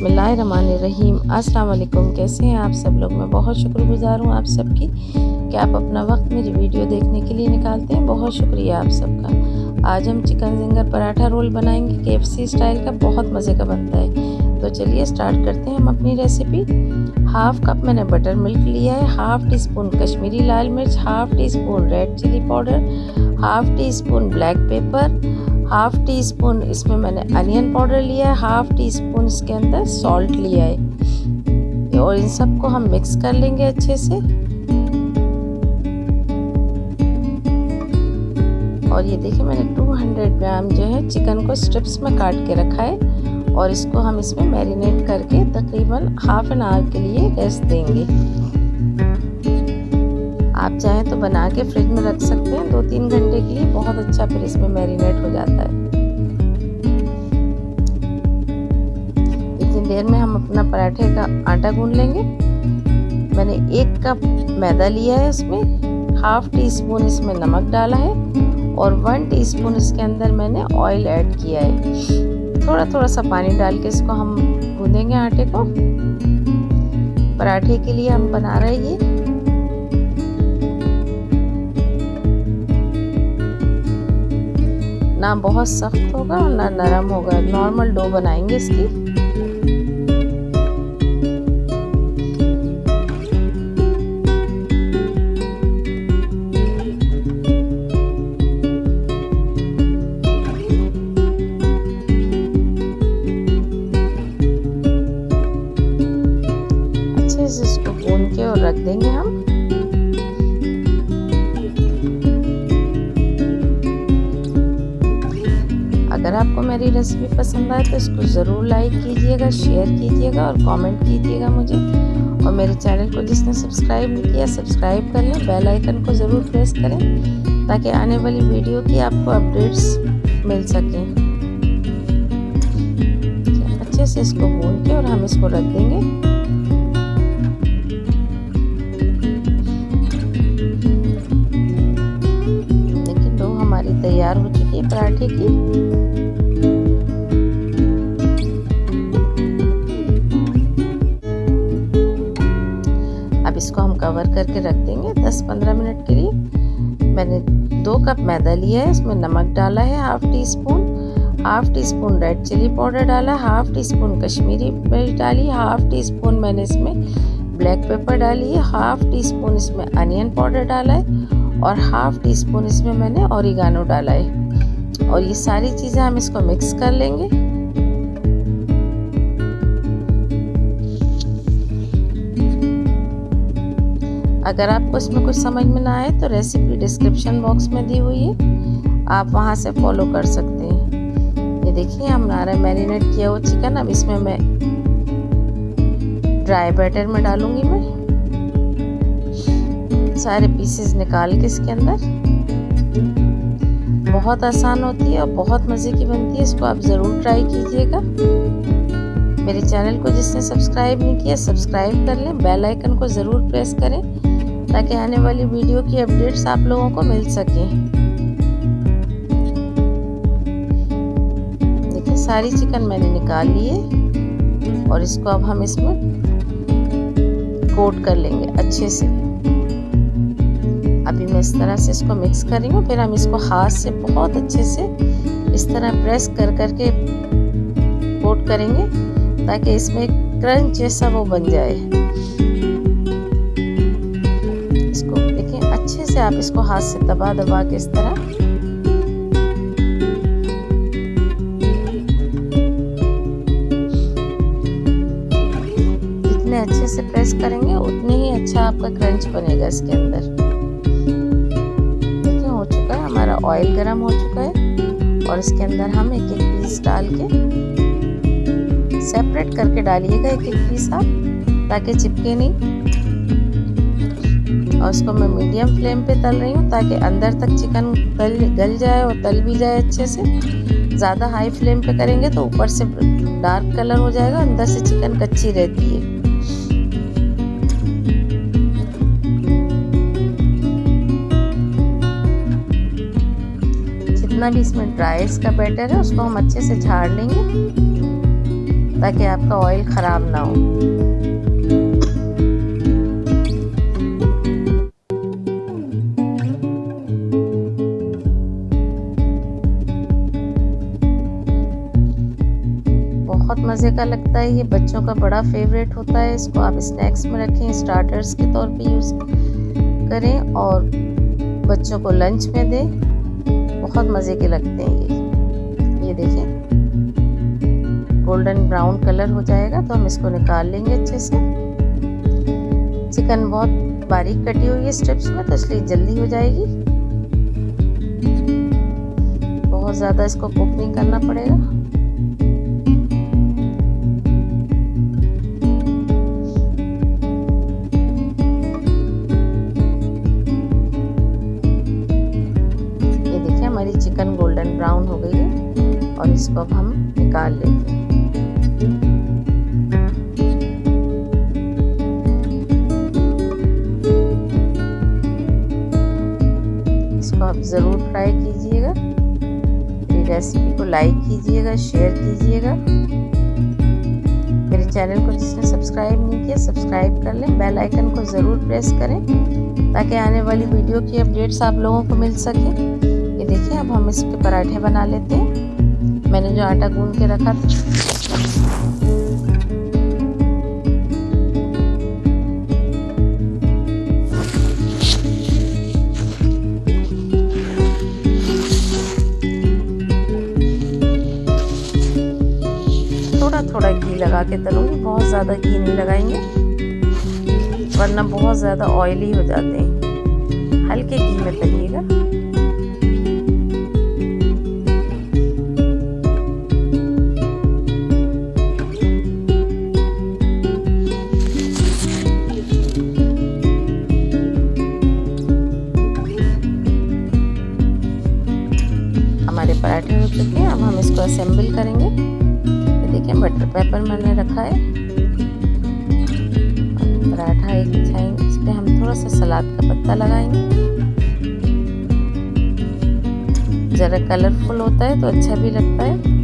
बिस्मिल्लाहिर्रहमानिर्रहीम। अस्सलाम कैसे हैं आप सब लोग? मैं बहुत शुक्रगुजार हूँ आप सबकी कि आप अपना वक्त मेरी वीडियो देखने के लिए निकालते हैं। बहुत शुक्रिया आप सबका। आज हम चिकन जिंगर पराठा रोल बनाएँगे। के स्टाइल का बहुत मज़े का बनता है। तो चलिए स्टार्ट करते हैं हम अपनी रेसिपी हाफ़ कप मैंने बटर मिल्क लिया है। हाफ़ टी स्पून कश्मीरी लाल मिर्च। Half teaspoon red chili powder half teaspoon black pepper half teaspoon इसमें मैंने अनियन पाउडर लिया है, हाफ़ टी स्पून इसके अंदर सॉल्ट लिया है। और इन सबको हम मिक्स कर लेंगे अच्छे से। और ये देखिए, मैंने 200 ग्राम जो है चिकन को स्ट्रिप्स में काट के रखा है और इसको हम इसमें मैरिनेट करके तकरीबन हाफ़ एन आवर के लिए रेस्ट देंगे। आप चाहें तो बना के फ्रिज में रख सकते हैं। दो तीन घंटे के लिए बहुत अच्छा फिर इसमें मैरिनेट हो जाता है। इतनी देर में हम अपना पराठे का आटा गूंद लेंगे। मैंने एक कप मैदा लिया है इसमें, हाफ़ टी स्पून इसमें नमक डाला है और वन टीस्पून इसके अंदर मैंने ऑयल ऐड किया है। थोड़ा थोड़ा सा पानी डाल के इसको हम गूंदेंगे आटे को। पराठे के लिए हम बना रहे हैं ये। ना बहुत सख्त होगा और ना नरम होगा। नॉर्मल डो बनाएँगे इसकी। अगर आपको मेरी रेसिपी पसंद आए तो इसको ज़रूर लाइक कीजिएगा शेयर कीजिएगा और कमेंट कीजिएगा मुझे। और मेरे चैनल को जिसने सब्सक्राइब नहीं किया सब्सक्राइब कर लें बेल आइकन को ज़रूर प्रेस करें, ताकि आने वाली वीडियो की आपको अपडेट्स मिल सकें। अच्छे से इसको भून के और हम इसको रख देंगे। पराठे की। अब इसको हम कवर करके रख देंगे 10-15 मिनट के लिए। मैंने दो कप मैदा लिया है इसमें नमक डाला है half teaspoon half teaspoon red chili powder डाला हाफ़ टी स्पून कश्मीरी मिर्च डाली हाफ़ टी स्पून मैंने इसमें ब्लैक पेपर डाली है हाफ़ टी स्पून इसमें अनियन पाउडर डाला है और हाफ़ टी स्पून इसमें मैंने औरिगानो डाला है। और ये सारी चीज़ें हम इसको मिक्स कर लेंगे। अगर आपको इसमें कुछ समझ में ना आए तो रेसिपी डिस्क्रिप्शन बॉक्स में दी हुई है। आप वहाँ से फॉलो कर सकते हैं। ये देखिए हमारा मैरिनेट किया हुआ चिकन अब इसमें मैं ड्राई बैटर में डालूँगी मैं। सारे पीसेस निकाल के इसके अंदर। बहुत आसान होती है और बहुत मज़े की बनती है, इसको आप ज़रूर ट्राई कीजिएगा। मेरे चैनल को जिसने सब्सक्राइब नहीं किया, सब्सक्राइब कर लें, बेल आइकन को ज़रूर प्रेस करें, ताकि आने वाली वीडियो की अपडेट्स आप लोगों को मिल सके। देखिए, सारी चिकन मैंने निकाल ली है और इसको अब हम इसमें कोट कर लेंगे अच्छे से। अभी मैं इस तरह से इसको मिक्स कर रही हूँ। फिर हम इसको हाथ से बहुत अच्छे से इस तरह प्रेस कर करके कोट करेंगे ताकि इसमें क्रंच जैसा वो बन जाए। इसको देखिए अच्छे से आप इसको हाथ से दबा दबा के इस तरह। अच्छे से प्रेस करेंगे, उतने ही अच्छा आपका क्रंच बनेगा इसके अंदर। ऑयल गर्म हो चुका है और इसके अंदर हम एक एक पीस डाल के सेपरेट करके डालिएगा एक एक पीस आप, ताकि चिपके नहीं। और उसको मैं मीडियम फ्लेम पे तल रही हूँ, ताकि अंदर तक चिकन गल गल जाए और तल भी जाए अच्छे से। ज़्यादा हाई फ्लेम पे करेंगे तो ऊपर से डार्क कलर हो जाएगा, अंदर से चिकन कच्ची रहती है। जितना भी इसमें ड्राई इसका बैटर है, उसको हम अच्छे से झाड़ लेंगे ताकि आपका ऑयल ख़राब ना हो। बहुत मज़े का लगता है, ये बच्चों का बड़ा फेवरेट होता है, इसको आप स्नैक्स में रखें स्टार्टर्स के तौर पे यूज़ करें और बच्चों को लंच में दें। बहुत मज़े के लगते हैं ये। ये देखें। गोल्डन ब्राउन कलर हो जाएगा तो हम इसको निकाल लेंगे अच्छे से। चिकन बहुत बारीक कटी हुई है स्ट्रिप्स में तो इसलिए जल्दी हो जाएगी। बहुत ज़्यादा इसको कुक नहीं करना पड़ेगा। इसको अब हम निकाल लेते हैं इसको आप ज़रूर ट्राई कीजिएगा। मेरी रेसिपी को लाइक कीजिएगा शेयर कीजिएगा। मेरे चैनल को जिसने सब्सक्राइब नहीं किया सब्सक्राइब कर लें। बेल आइकन को ज़रूर प्रेस करें, ताकि आने वाली वीडियो की अपडेट्स आप लोगों को मिल सके। ये देखिए, अब हम इसके पराठे बना लेते हैं। मैंने जो आटा गूंद के रखा था। थोड़ा घी लगा के तलूँगी, बहुत ज़्यादा घी नहीं लगाएँगे, वरना बहुत ज़्यादा ऑयली हो जाते हैं। हल्के घी में तलिएगा। पेपर मैंने रखा है। पराठा एक बिछाएँगे, इस पर हम थोड़ा सा सलाद का पत्ता लगाएँगे। ज़रा कलरफुल होता है तो अच्छा भी लगता है।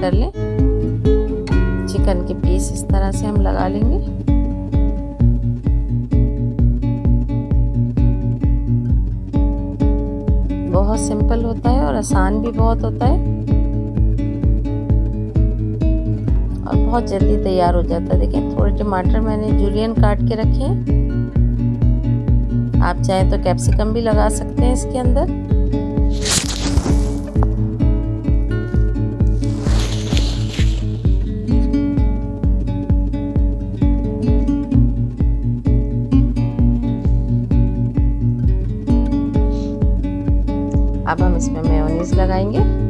कर लें। चिकन के पीस इस तरह से हम लगा लेंगे। बहुत सिंपल होता है और आसान भी बहुत होता है। और बहुत जल्दी तैयार हो जाता है। देखिए थोड़े टमाटर मैंने जूलियन काट के रखे हैं। आप चाहें तो कैप्सिकम भी लगा सकते हैं इसके अंदर। अब हम इसमें मेयोनीज लगाएँगे।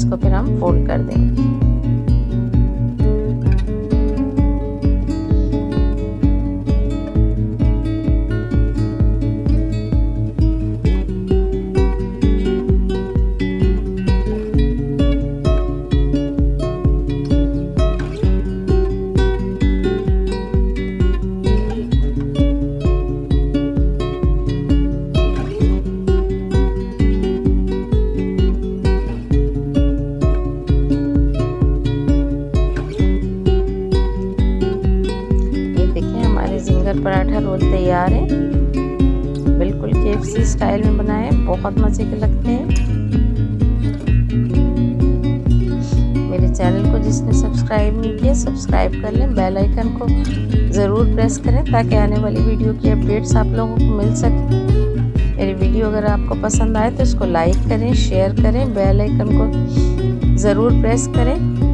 इसको फिर हम फोल्ड कर देंगे। के स्टाइल में बनाए, बहुत मज़े के लगते हैं। मेरे चैनल को जिसने सब्सक्राइब नहीं किया, सब्सक्राइब कर लें। बेल आइकन को ज़रूर प्रेस करें, ताकि आने वाली वीडियो की अपडेट्स आप लोगों को मिल सके। मेरी वीडियो अगर आपको पसंद आए तो इसको लाइक करें, शेयर करें, बेल आइकन को ज़रूर प्रेस करें।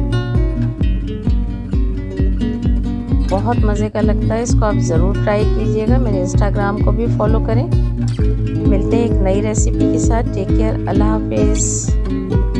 बहुत मज़े का लगता है, इसको आप ज़रूर ट्राई कीजिएगा। मेरे इंस्टाग्राम को भी फॉलो करें। मिलते हैं एक नई रेसिपी के साथ। टेक केयर अल्लाह हाफिज़।